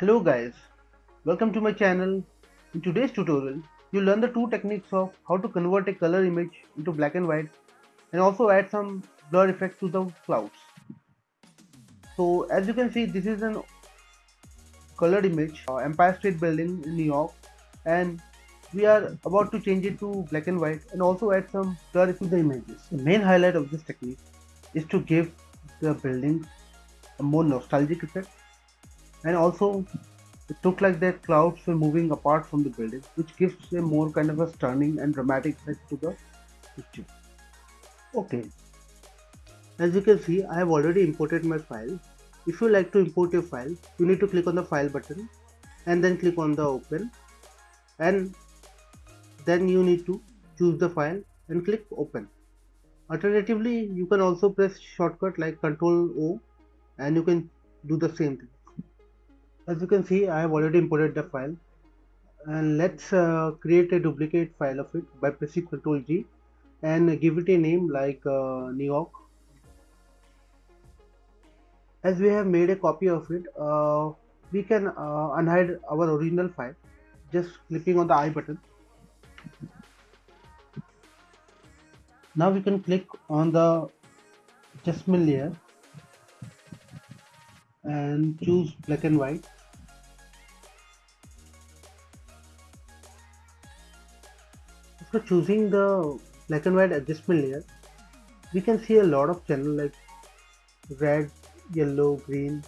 Hello guys, welcome to my channel. In today's tutorial, you'll learn the two techniques of how to convert a color image into black and white and also add some blur effect to the clouds. So as you can see, this is an colored image, uh, Empire State Building in New York and we are about to change it to black and white and also add some blur to the images. The main highlight of this technique is to give the building a more nostalgic effect and also it looked like that clouds were moving apart from the building which gives a more kind of a stunning and dramatic effect to the picture. Okay. As you can see I have already imported my file. If you like to import your file you need to click on the file button and then click on the open. And then you need to choose the file and click open. Alternatively you can also press shortcut like ctrl o and you can do the same thing as you can see I have already imported the file. And let's uh, create a duplicate file of it by pressing ctrl G and give it a name like uh, New York as we have made a copy of it uh, we can uh, unhide our original file just clicking on the eye button. Now we can click on the adjustment layer and choose black and white after choosing the black and white adjustment layer we can see a lot of channel like red yellow green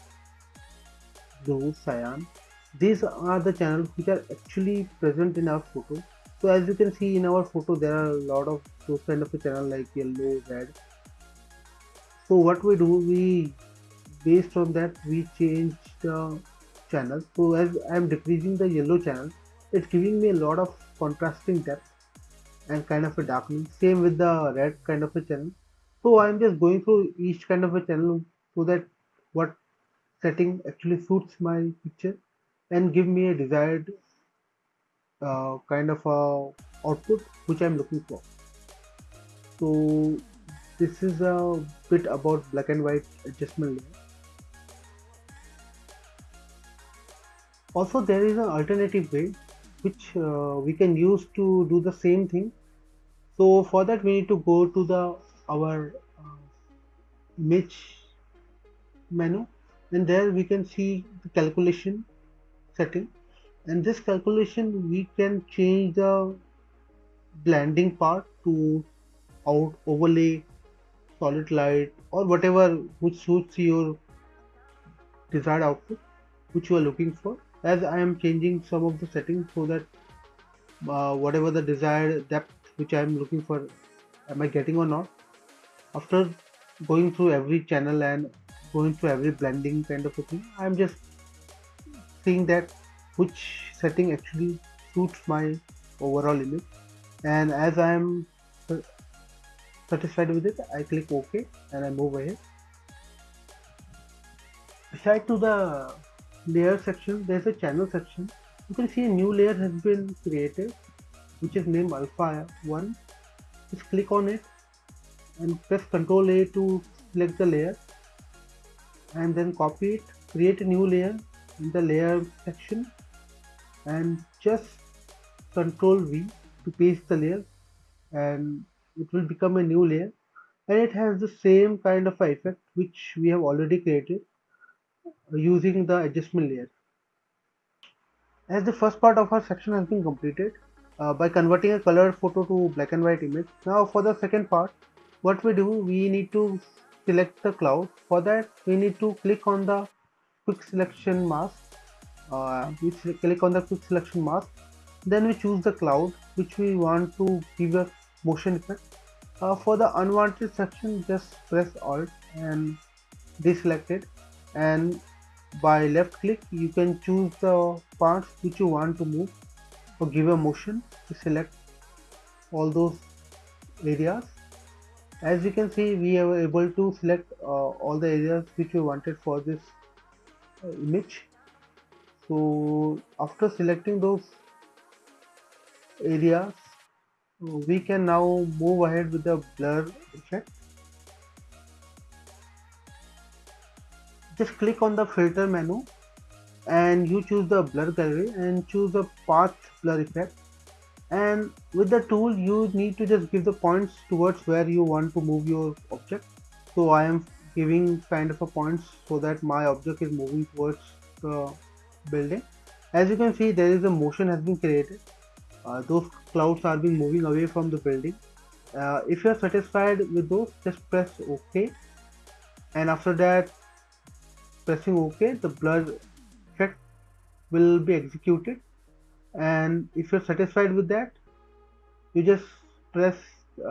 blue cyan. These are the channels which are actually present in our photo. So as you can see in our photo there are a lot of those kind of a channel like yellow red. So what we do we based on that we change the channel so as i am decreasing the yellow channel it's giving me a lot of contrasting depth and kind of a darkening. Same with the red kind of a channel. So i'm just going through each kind of a channel so that what setting actually suits my picture and give me a desired uh, kind of a output which i'm looking for. So this is a bit about black and white adjustment layer. Also there is an alternative way which uh, we can use to do the same thing. So for that we need to go to the our uh, image menu. And there we can see the calculation setting. And this calculation we can change the blending part to out overlay solid light or whatever which suits your desired output which you are looking for as I am changing some of the settings so that uh, whatever the desired depth which I am looking for am I getting or not? After going through every channel and going through every blending kind of a thing I'm just seeing that which setting actually suits my overall image. And as I am satisfied with it I click OK and I move ahead. Beside to the layer section there's a channel section. You can see a new layer has been created which is named alpha 1 just click on it and press ctrl a to select the layer and then copy it create a new layer in the layer section and just control v to paste the layer and it will become a new layer. And it has the same kind of effect which we have already created using the adjustment layer. As the first part of our section has been completed uh, by converting a colored photo to black and white image. Now for the second part, what we do, we need to select the cloud. For that, we need to click on the quick selection mask. Uh, we click on the quick selection mask. Then we choose the cloud which we want to give a motion effect. Uh, for the unwanted section, just press Alt and deselect it and by left click you can choose the parts which you want to move or give a motion to select all those areas. As you can see we are able to select uh, all the areas which we wanted for this uh, image. So after selecting those areas we can now move ahead with the blur effect just click on the filter menu and you choose the blur gallery and choose the path blur effect. And with the tool you need to just give the points towards where you want to move your object. So I am giving kind of a points so that my object is moving towards the building. As you can see there is a motion has been created. Uh, those clouds are being moving away from the building. Uh, if you are satisfied with those just press ok. And after that pressing ok the blur effect will be executed. And if you're satisfied with that you just press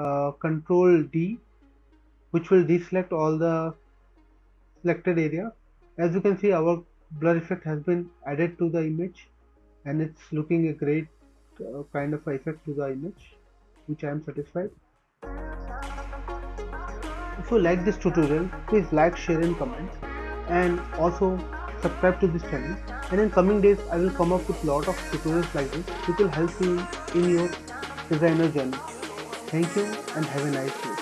uh, control D which will deselect all the selected area. As you can see our blur effect has been added to the image and it's looking a great uh, kind of effect to the image which I am satisfied. If you like this tutorial please like share and comment and also subscribe to this channel and in coming days I will come up with lot of tutorials like this which will help you in your designer journey. Thank you and have a nice day.